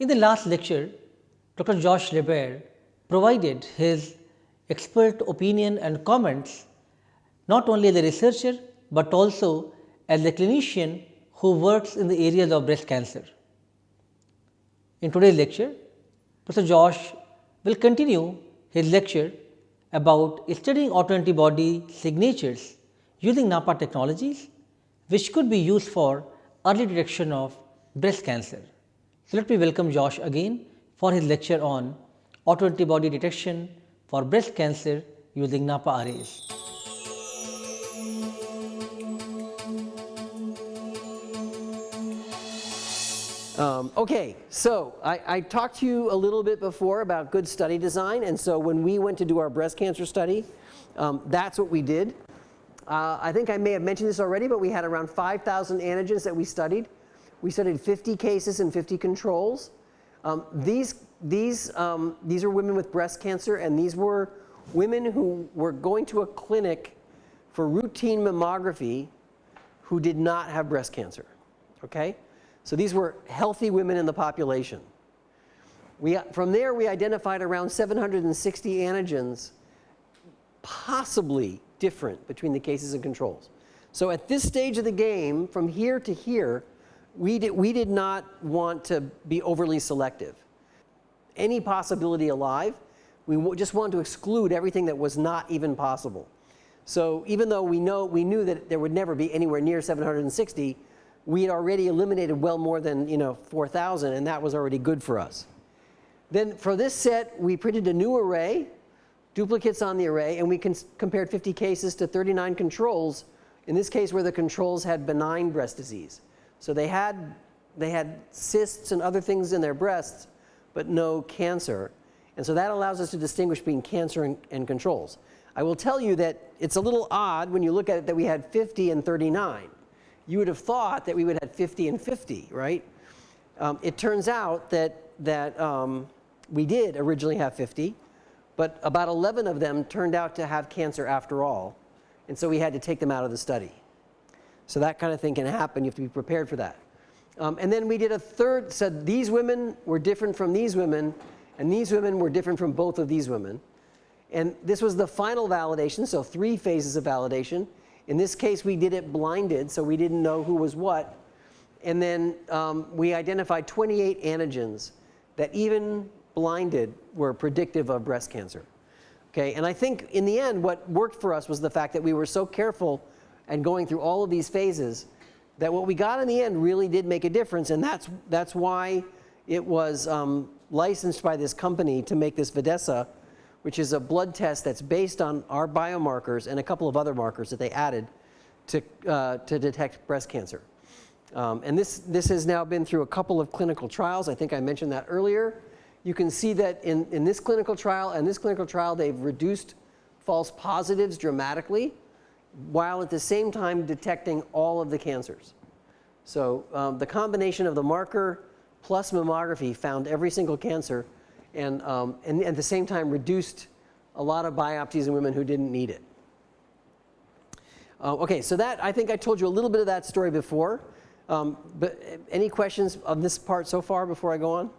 In the last lecture, Dr. Josh LaBaer provided his expert opinion and comments not only as a researcher, but also as a clinician who works in the areas of breast cancer. In today's lecture, Professor Josh will continue his lecture about studying autoantibody signatures using NAPPA technologies, which could be used for early detection of breast cancer. So, let me welcome Josh again for his lecture on autoantibody detection for breast cancer using NAPPA arrays. Um, okay, so I, I, talked to you a little bit before about good study design and so when we went to do our breast cancer study, um, that's what we did. Uh, I think I may have mentioned this already, but we had around 5,000 antigens that we studied. We studied 50 cases and 50 controls. Um, these, these, um, these are women with breast cancer and these were women who were going to a clinic for routine mammography who did not have breast cancer, okay? So these were healthy women in the population. We, from there, we identified around 760 antigens possibly different between the cases and controls. So at this stage of the game, from here to here, we did, we did not want to be overly selective. Any possibility alive, we just wanted to exclude everything that was not even possible. So even though we know we knew that there would never be anywhere near 760, we had already eliminated well more than you know 4,000 and that was already good for us. Then for this set we printed a new array, duplicates on the array and we compared 50 cases to 39 controls, in this case where the controls had benign breast disease. So they had, they had cysts and other things in their breasts but no cancer. And so that allows us to distinguish between cancer and, and controls. I will tell you that it's a little odd when you look at it that we had 50 and 39 you would have thought that we would have 50 and 50, right? Um, it turns out that, that um, we did originally have 50, but about 11 of them turned out to have cancer after all. And so we had to take them out of the study. So that kind of thing can happen. You have to be prepared for that. Um, and then we did a third, said these women were different from these women, and these women were different from both of these women. And this was the final validation, so three phases of validation. In this case, we did it blinded, so we didn't know who was what. And then um, we identified 28 antigens that even blinded were predictive of breast cancer. Okay, and I think in the end what worked for us was the fact that we were so careful and going through all of these phases that what we got in the end really did make a difference and that's, that's why it was um, licensed by this company to make this Videssa which is a blood test that's based on our biomarkers and a couple of other markers that they added to, uh, to detect breast cancer. Um, and this, this has now been through a couple of clinical trials. I think I mentioned that earlier. You can see that in, in this clinical trial and this clinical trial, they've reduced false positives dramatically while at the same time detecting all of the cancers. So um, the combination of the marker plus mammography found every single cancer and, um, and at the same time reduced a lot of biopsies in women who didn't need it. Uh, okay, so that I think I told you a little bit of that story before. Um, but any questions on this part so far before I go on?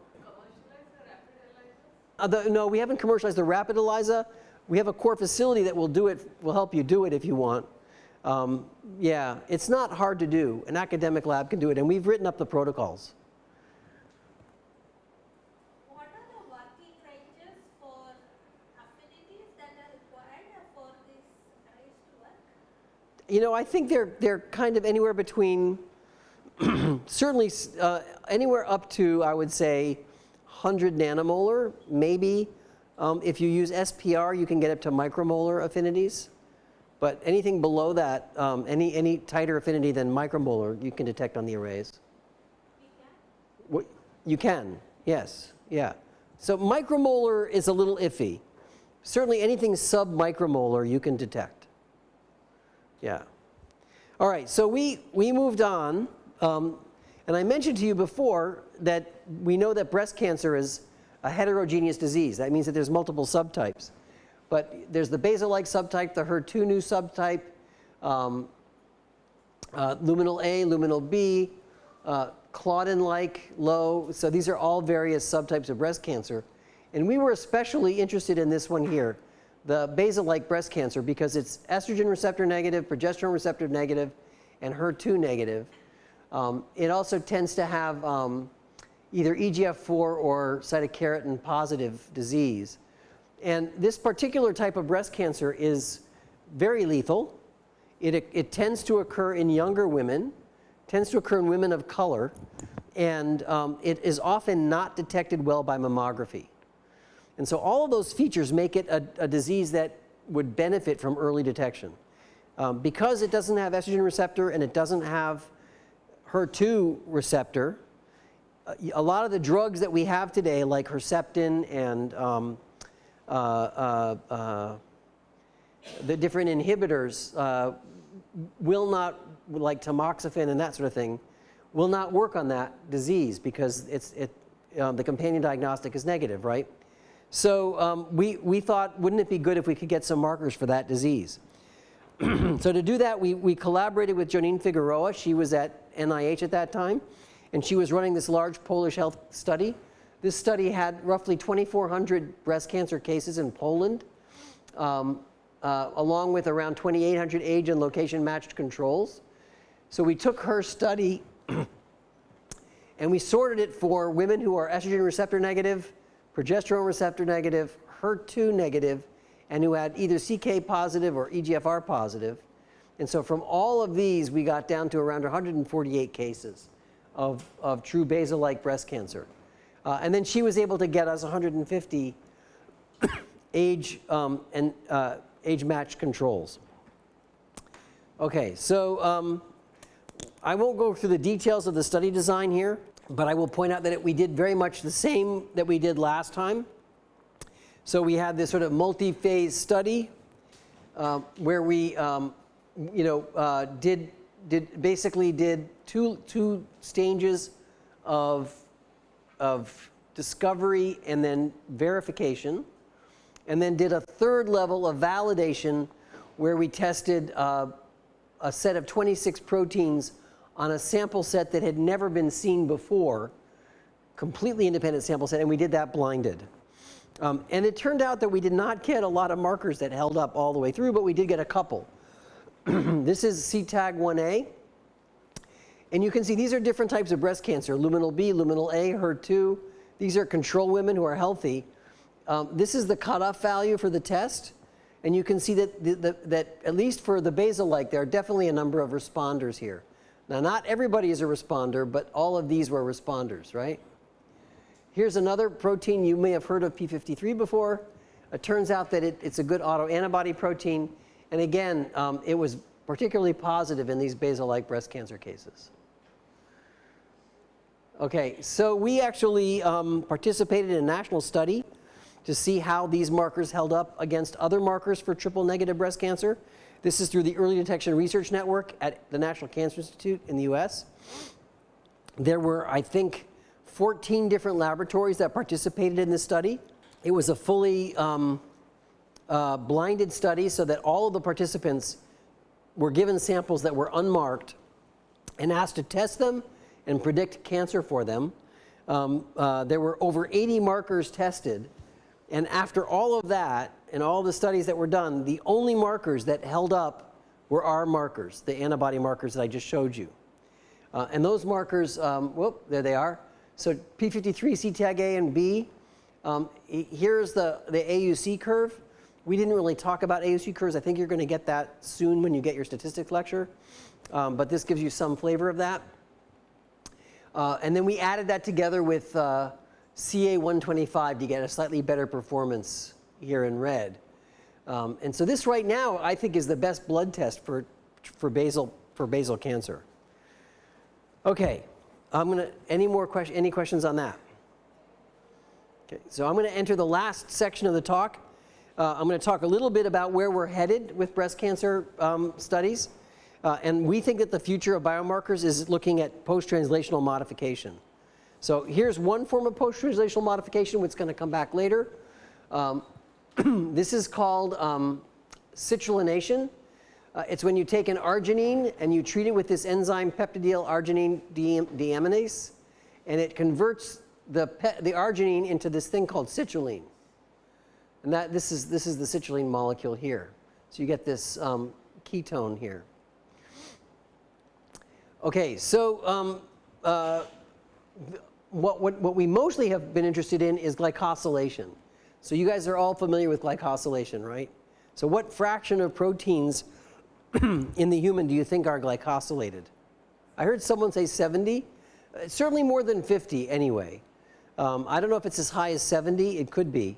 Uh, the, no, we haven't commercialized the rapid ELISA. We have a core facility that will do it, will help you do it if you want. Um, yeah, it's not hard to do. An academic lab can do it, and we've written up the protocols. you know, I think they're, they're kind of anywhere between, certainly uh, anywhere up to, I would say, 100 nanomolar, maybe. Um, if you use SPR, you can get up to micromolar affinities. But anything below that, um, any, any tighter affinity than micromolar, you can detect on the arrays. You can? You can, yes, yeah. So micromolar is a little iffy. Certainly anything sub-micromolar you can detect. Yeah. All right, so we, we moved on. Um, and I mentioned to you before that we know that breast cancer is a heterogeneous disease. That means that there's multiple subtypes. But there's the basal-like subtype, the HER2/neu subtype, um, uh, luminal A, luminal B, uh, Claudin-like, low. So these are all various subtypes of breast cancer. And we were especially interested in this one here, the basal-like breast cancer, because it's estrogen receptor negative, progesterone receptor negative, and HER2 negative. Um, it also tends to have um, either EGFR or cytokeratin positive disease. And this particular type of breast cancer is very lethal. It, it tends to occur in younger women, tends to occur in women of color, and um, it is often not detected well by mammography. And so all of those features make it a, a disease that would benefit from early detection. Um, because it doesn't have estrogen receptor and it doesn't have HER2 receptor, a lot of the drugs that we have today, like Herceptin and um, uh, uh, uh the different inhibitors, uh, will not, like tamoxifen and that sort of thing, will not work on that disease because it's, it, um, the companion diagnostic is negative, right? So um, we, we thought, wouldn't it be good if we could get some markers for that disease? so to do that, we, we collaborated with Jonine Figueroa. She was at NIH at that time, and she was running this large Polish health study. This study had roughly 2,400 breast cancer cases in Poland, um, uh, along with around 2,800 age and location matched controls. So we took her study and we sorted it for women who are estrogen receptor negative, progesterone receptor negative, HER2 negative, and who had either CK positive or EGFR positive. And so from all of these, we got down to around 148 cases of, of true basal-like breast cancer. Uh, and then she was able to get us 150 age um, and uh, age match controls. Okay, so um, I won't go through the details of the study design here, but I will point out that it, we did very much the same that we did last time. So we had this sort of multi-phase study uh, where we, um, you know, uh, did did basically did two two stages of of discovery and then verification, and then did a third level of validation where we tested uh, a set of 26 proteins on a sample set that had never been seen before, completely independent sample set, and we did that blinded. Um, and it turned out that we did not get a lot of markers that held up all the way through, but we did get a couple. this is CTAG1A. And you can see these are different types of breast cancer, luminal B, luminal A, HER2. These are control women who are healthy. Um, this is the cutoff value for the test. And you can see that, the, the, that at least for the basal-like, there are definitely a number of responders here. Now, not everybody is a responder, but all of these were responders, right? Here's another protein you may have heard of P53 before. It turns out that it, it's a good autoantibody protein. And again, um, it was particularly positive in these basal-like breast cancer cases. Okay, so we actually um, participated in a national study to see how these markers held up against other markers for triple negative breast cancer. This is through the Early Detection Research Network at the National Cancer Institute in the US. There were, I think, 14 different laboratories that participated in this study. It was a fully um, uh, blinded study so that all of the participants were given samples that were unmarked and asked to test them and predict cancer for them. Um, uh, there were over 80 markers tested. And after all of that and all the studies that were done, the only markers that held up were our markers, the antibody markers that I just showed you. Uh, and those markers, um, whoop, there they are. So P53, CTAG A and B. Um, here's the, the AUC curve. We didn't really talk about AUC curves. I think you're going to get that soon when you get your statistics lecture. Um, but this gives you some flavor of that. Uh, and then we added that together with uh, CA125 to get a slightly better performance here in red. Um, and so this right now I think is the best blood test for, for, basal, for basal cancer. Okay, I'm going to, any more questions, any questions on that? Okay, so I'm going to enter the last section of the talk. Uh, I'm going to talk a little bit about where we're headed with breast cancer um, studies. Uh, and we think that the future of biomarkers is looking at post-translational modification. So here's one form of post-translational modification, which is going to come back later. Um, this is called um, citrullination. Uh, it's when you take an arginine and you treat it with this enzyme peptidyl arginine deaminase, and it converts the, the arginine into this thing called citrulline. And that, this, is, this is the citrulline molecule here. So you get this um, ketone here. Okay, so um, uh, what, what, what we mostly have been interested in is glycosylation. So you guys are all familiar with glycosylation, right? So what fraction of proteins in the human do you think are glycosylated? I heard someone say 70. Uh, certainly more than 50 anyway. Um, I don't know if it's as high as 70. It could be.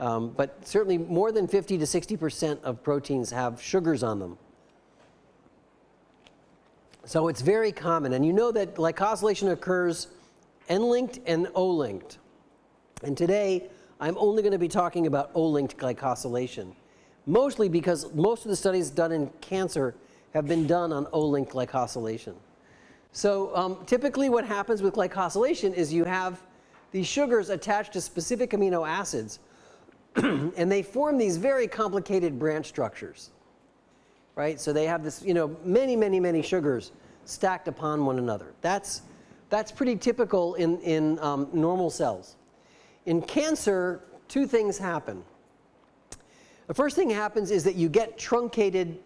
Um, but certainly more than 50 to 60% of proteins have sugars on them. So it's very common. And you know that glycosylation occurs N-linked and O-linked. And today, I'm only going to be talking about O-linked glycosylation, mostly because most of the studies done in cancer have been done on O-linked glycosylation. So um, typically what happens with glycosylation is you have these sugars attached to specific amino acids and they form these very complicated branch structures, right? So they have this, you know, many, many, many sugars stacked upon one another. That's, that's pretty typical in, in um, normal cells. In cancer, two things happen. The first thing happens is that you get truncated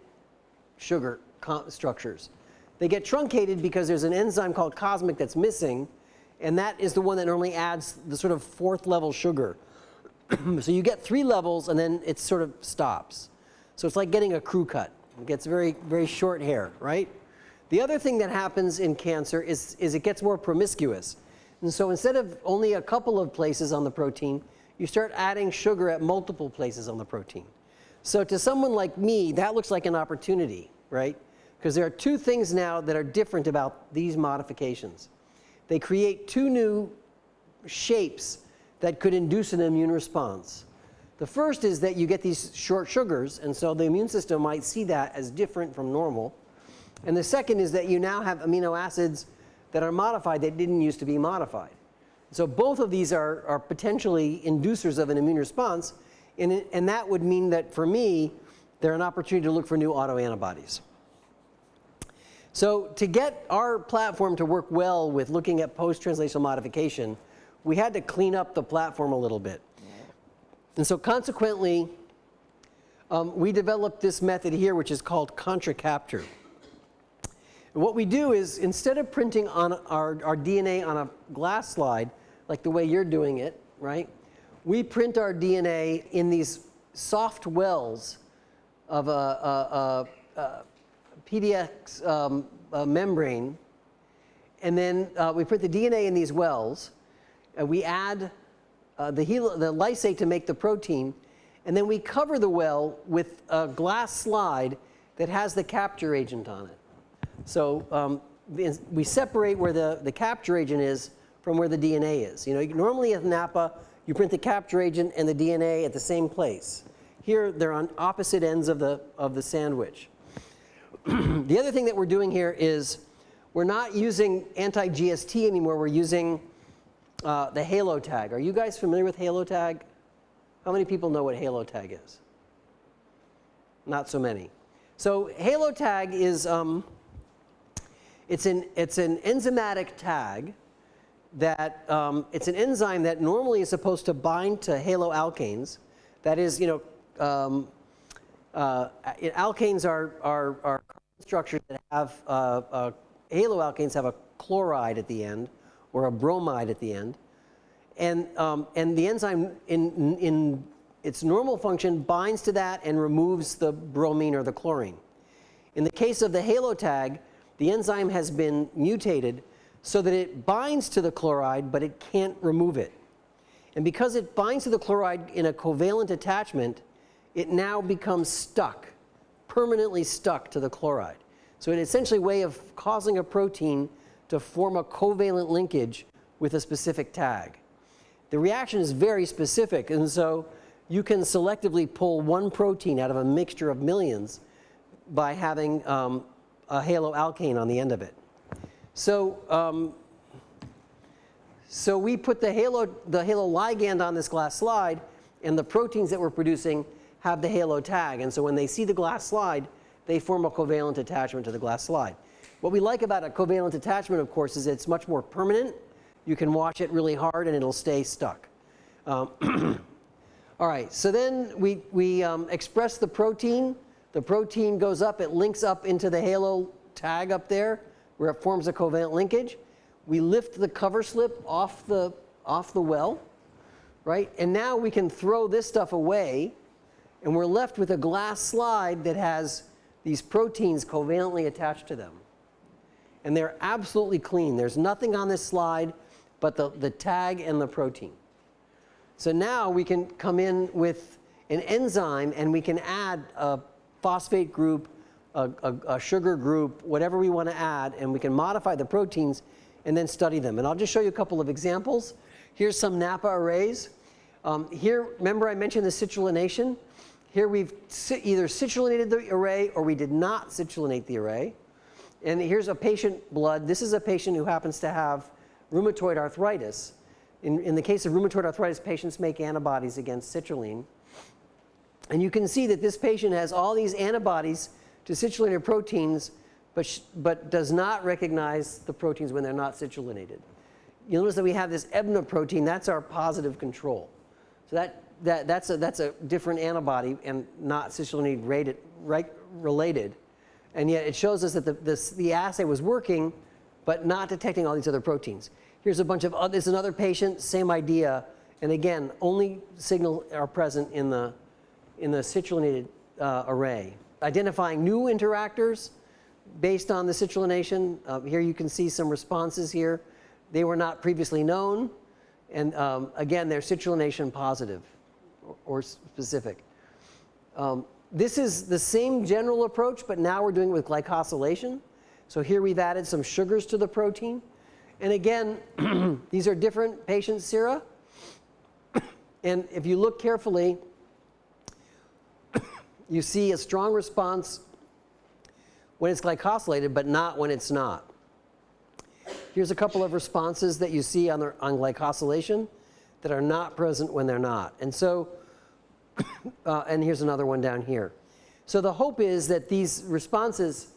sugar structures. They get truncated because there's an enzyme called Cosmc that's missing, and that is the one that normally adds the sort of fourth level sugar. so you get three levels and then it sort of stops. So it's like getting a crew cut. It gets very, very short hair, right? The other thing that happens in cancer is, is it gets more promiscuous. And so instead of only a couple of places on the protein, you start adding sugar at multiple places on the protein. So to someone like me, that looks like an opportunity, right? Because there are two things now that are different about these modifications. They create two new shapes that could induce an immune response. The first is that you get these short sugars, and so the immune system might see that as different from normal. And the second is that you now have amino acids that are modified that didn't used to be modified. So both of these are, are potentially inducers of an immune response, and, it, and that would mean that for me, they're an opportunity to look for new autoantibodies. So to get our platform to work well with looking at post-translational modification, we had to clean up the platform a little bit. And so consequently, um, we developed this method here, which is called contra-capture. And what we do is instead of printing on our, our DNA on a glass slide, like the way you're doing it, right? We print our DNA in these soft wells of a, a, a, a PDX um, membrane. And then uh, we print the DNA in these wells. And we add uh, the, the lysate to make the protein. And then we cover the well with a glass slide that has the capture agent on it. So um, we separate where the, the capture agent is from where the DNA is. You know, normally at NAPPA, you print the capture agent and the DNA at the same place. Here, they're on opposite ends of the, of the sandwich. the other thing that we're doing here is we're not using anti-GST anymore. We're using uh, the halo tag. Are you guys familiar with halo tag? How many people know what halo tag is? Not so many. So halo tag is um, it's an, it's an enzymatic tag that um, it's an enzyme that normally is supposed to bind to haloalkanes. That is, you know, um, uh, alkanes are, are, are structures that have uh, uh, have a chloride at the end or a bromide at the end. And, um, and the enzyme in, in its normal function binds to that and removes the bromine or the chlorine. In the case of the halo tag, the enzyme has been mutated so that it binds to the chloride, but it can't remove it. And because it binds to the chloride in a covalent attachment, it now becomes stuck, permanently stuck to the chloride. So it's essentially way of causing a protein to form a covalent linkage with a specific tag. The reaction is very specific, and so you can selectively pull one protein out of a mixture of millions by having um, a haloalkane on the end of it. So, um, so we put the halo, the halo ligand on this glass slide, and the proteins that we're producing have the halo tag. And so when they see the glass slide, they form a covalent attachment to the glass slide. What we like about a covalent attachment, of course, is it's much more permanent. You can wash it really hard and it'll stay stuck. Um, all right, so then we, we um, express the protein. The protein goes up, it links up into the halo tag up there where it forms a covalent linkage. We lift the cover slip off the, off the well, right? And now we can throw this stuff away and we're left with a glass slide that has these proteins covalently attached to them. And they're absolutely clean. There's nothing on this slide but the, the tag and the protein. So now we can come in with an enzyme and we can add a phosphate group, a, a, a sugar group, whatever we want to add, and we can modify the proteins and then study them. And I'll just show you a couple of examples. Here's some NAPPA arrays. Um, here, remember I mentioned the citrullination? Here we've either citrullinated the array or we did not citrullinate the array. And here's a patient blood. This is a patient who happens to have rheumatoid arthritis. In, in the case of rheumatoid arthritis, patients make antibodies against citrulline. And you can see that this patient has all these antibodies to citrullinated proteins, but, but does not recognize the proteins when they're not citrullinated. You'll notice that we have this EBNA protein, that's our positive control. So that, that, that's, a, that's a different antibody and not citrullinate rated, right, related. And yet it shows us that the, this, the assay was working, but not detecting all these other proteins. Here's a bunch of, other, there's another patient, same idea. And again, only signal are present in the, in the citrullinated uh, array. Identifying new interactors based on the citrullination. Uh, here you can see some responses here. They were not previously known. And um, again, they're citrullination positive or, or specific. Um, this is the same general approach, but now we're doing it with glycosylation. So here we've added some sugars to the protein. And again, these are different patient sera. and if you look carefully, you see a strong response when it's glycosylated, but not when it's not. Here's a couple of responses that you see on, the, on glycosylation that are not present when they're not. And so, uh, and here's another one down here. So the hope is that these responses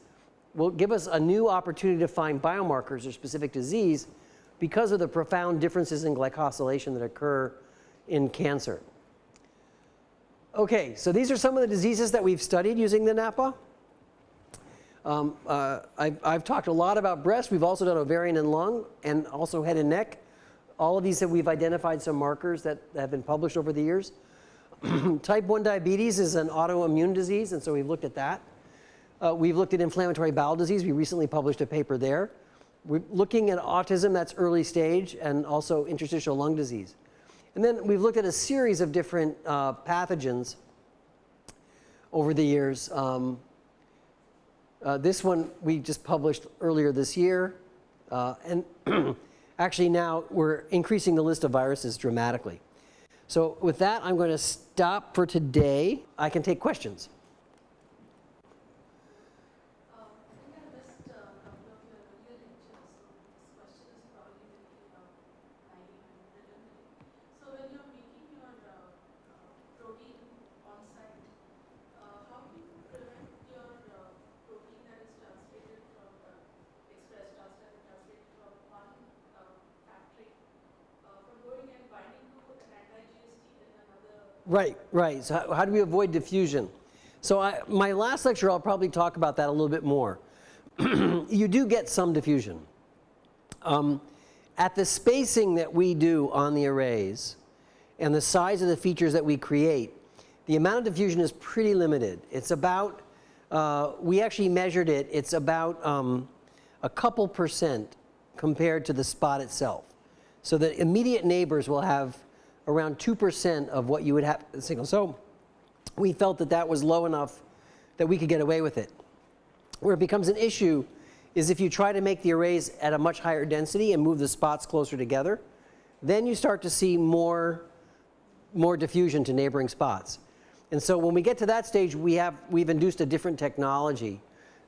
will give us a new opportunity to find biomarkers or specific disease because of the profound differences in glycosylation that occur in cancer. Okay, so these are some of the diseases that we've studied using the NAPPA. Um, uh, I've, I've, talked a lot about breast. We've also done ovarian and lung and also head and neck. All of these that we've identified some markers that have been published over the years. Type 1 diabetes is an autoimmune disease, and so we've looked at that. Uh, we've looked at inflammatory bowel disease. We recently published a paper there. We're looking at autism, that's early stage, and also interstitial lung disease. And then we've looked at a series of different uh, pathogens over the years. Um, uh, this one we just published earlier this year. Uh, and actually now we're increasing the list of viruses dramatically. So with that, I'm going to stop for today. I can take questions. Right, right. So how, how do we avoid diffusion? So I, my last lecture, I'll probably talk about that a little bit more. you do get some diffusion. Um, at the spacing that we do on the arrays and the size of the features that we create, the amount of diffusion is pretty limited. It's about, uh, we actually measured it, it's about um, a couple percent compared to the spot itself. So the immediate neighbors will have around 2% of what you would have signal. So we felt that that was low enough that we could get away with it. Where it becomes an issue is if you try to make the arrays at a much higher density and move the spots closer together, then you start to see more, more diffusion to neighboring spots. And so when we get to that stage, we have, we've induced a different technology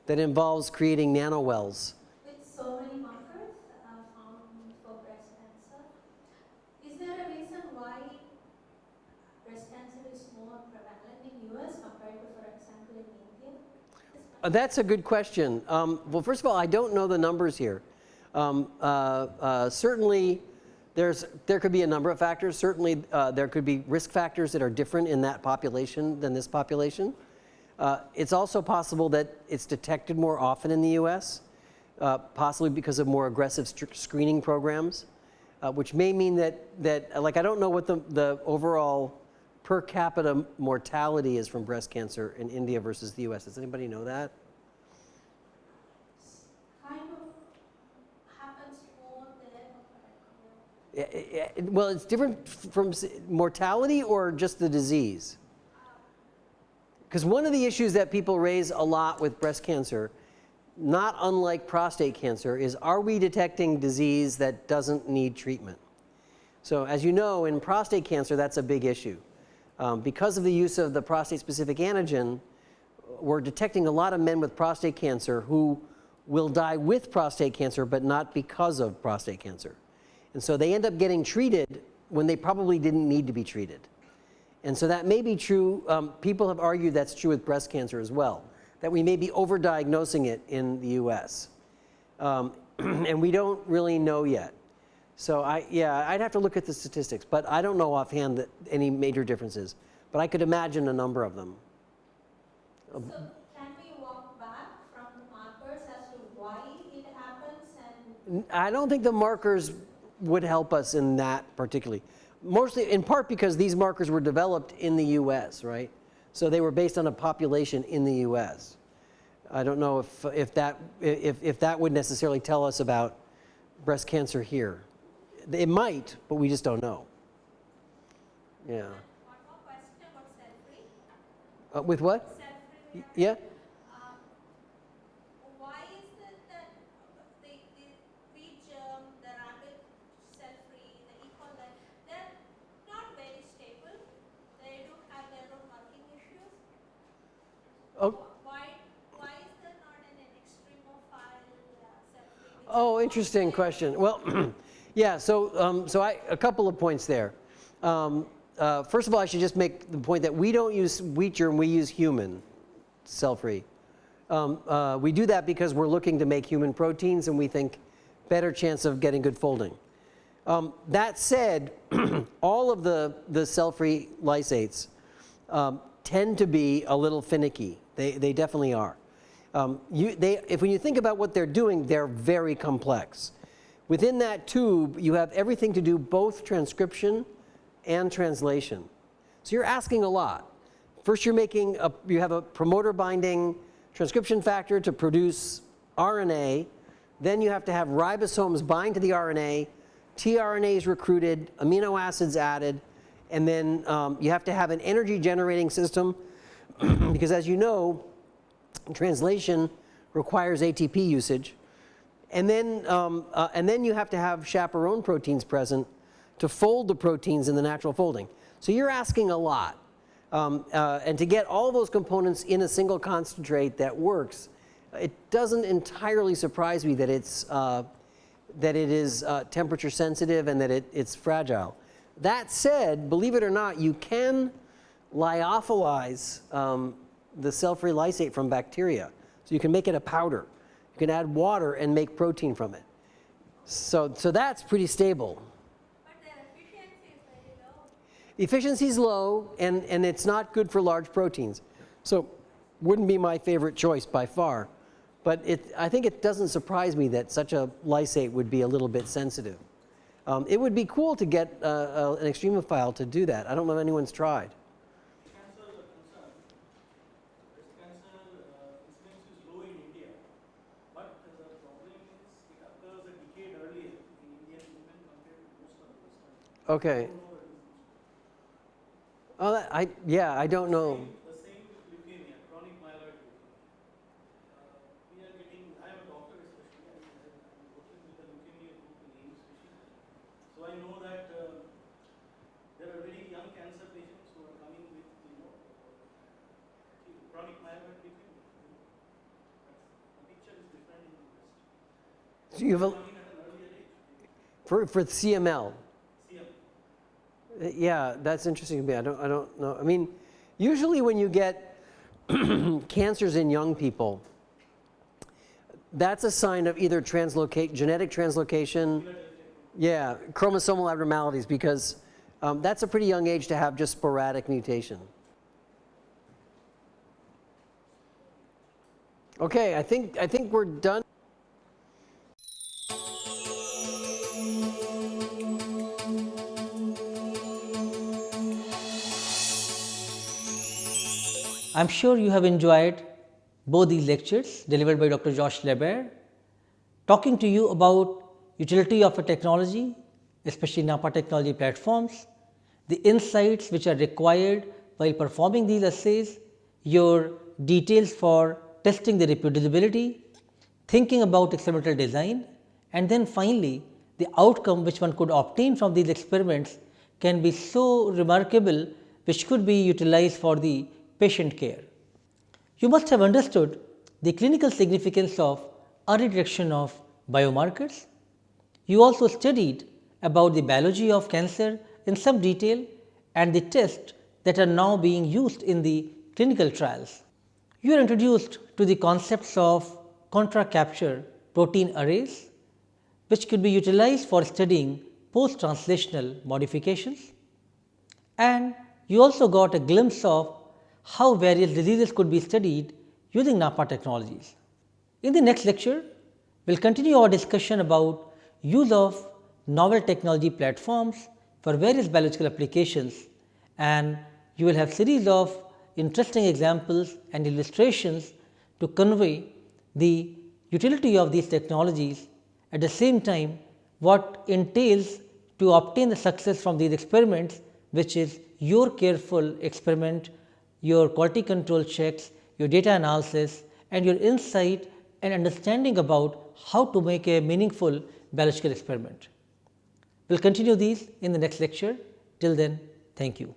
that involves creating nanowells Uh, That's a good question. Um, well, first of all, I don't know the numbers here. Um, uh, uh, certainly, there's, there could be a number of factors. Certainly, uh, there could be risk factors that are different in that population than this population. Uh, it's also possible that it's detected more often in the U.S., uh, possibly because of more aggressive screening programs, uh, which may mean that, that, like, I don't know what the, the overall per capita mortality is from breast cancer in India versus the U.S. Does anybody know that? kind of happens more there. but I don't know. Yeah, yeah, Well, it's different from mortality or just the disease? Because one of the issues that people raise a lot with breast cancer, not unlike prostate cancer, is are we detecting disease that doesn't need treatment? So, as you know, in prostate cancer, that's a big issue. Um, because of the use of the prostate specific antigen, we're detecting a lot of men with prostate cancer who will die with prostate cancer, but not because of prostate cancer. And so they end up getting treated when they probably didn't need to be treated. And so that may be true. Um, people have argued that's true with breast cancer as well, that we may be overdiagnosing it in the US. Um, and we don't really know yet. So I, yeah, I'd have to look at the statistics, but I don't know offhand that any major differences. But I could imagine a number of them. Um, so can we walk back from the markers as to why it happens I don't think the markers would help us in that particularly. Mostly in part because these markers were developed in the US, right? So they were based on a population in the US. I don't know if, if, that, if, if that would necessarily tell us about breast cancer here. It might, but we just don't know. Yeah. Uh, with what? Yeah? Oh, Why, Oh, interesting question. Well, yeah, so, um, so I, a couple of points there. Um, uh, first of all, I should just make the point that we don't use wheat germ, we use human cell-free. Um, uh, we do that because we're looking to make human proteins and we think better chance of getting good folding. Um, that said, all of the, the cell-free lysates um, tend to be a little finicky. They, they definitely are. Um, you, they, if when you think about what they're doing, they're very complex. Within that tube, you have everything to do both transcription and translation. So you're asking a lot. First, you're making a, you have a promoter binding transcription factor to produce RNA. Then you have to have ribosomes bind to the RNA, tRNA is recruited, amino acids added, and then um, you have to have an energy generating system because, as you know, translation requires ATP usage. And then, um, uh, and then you have to have chaperone proteins present to fold the proteins in the natural folding. So you're asking a lot. Um, uh, and to get all those components in a single concentrate that works, it doesn't entirely surprise me that it's uh, that it is uh, temperature sensitive and that it, it's fragile. That said, believe it or not, you can lyophilize um, the cell-free lysate from bacteria. So you can make it a powder. You can add water and make protein from it. So, so that's pretty stable. Efficiency is very low. Efficiency is low, and, and it's not good for large proteins. So wouldn't be my favorite choice by far. But it, I think it doesn't surprise me that such a lysate would be a little bit sensitive. Um, it would be cool to get uh, uh, an extremophile to do that. I don't know if anyone's tried. cancer is a concern. Breast cancer uh, incidence is low in India, but the problem is it occurs a decade earlier in Indian women compared to most of the Western. Okay. I don't know the reasons. Oh, that, I, yeah, I don't know. The same with leukemia, chronic myeloid leukemia. Uh, we are getting, I am a doctor especially, I am working with the leukemia group in AIIMS Rishi. So I know that uh, there are very young cancer patients who are coming with, you know, chronic myeloid leukemia. The picture is different in the West. So I know that there are really young cancer patients who are coming with you have a, Coming at an earlier age, for, for CML, CM. Yeah, that's interesting to me. I don't, I don't know. I mean, usually when you get cancers in young people, that's a sign of either translocate, genetic translocation, yeah, chromosomal abnormalities, because um, that's a pretty young age to have just sporadic mutation. Okay, I think, I think we're done. I am sure you have enjoyed both these lectures delivered by Dr. Josh LaBaer talking to you about utility of a technology, especially NAPPA technology platforms, the insights which are required while performing these assays, your details for testing the reproducibility, thinking about experimental design and then finally, the outcome which one could obtain from these experiments can be so remarkable which could be utilized for the patient care. You must have understood the clinical significance of early detection of biomarkers. You also studied about the biology of cancer in some detail and the tests that are now being used in the clinical trials. You are introduced to the concepts of contra capture protein arrays, which could be utilized for studying post translational modifications. And you also got a glimpse of how various diseases could be studied using NAPPA technologies. In the next lecture, we will continue our discussion about use of novel technology platforms for various biological applications and you will have series of interesting examples and illustrations to convey the utility of these technologies at the same time what entails to obtain the success from these experiments which is your careful experiment your quality control checks, your data analysis and your insight and understanding about how to make a meaningful biological experiment. We will continue these in the next lecture. Till then, thank you.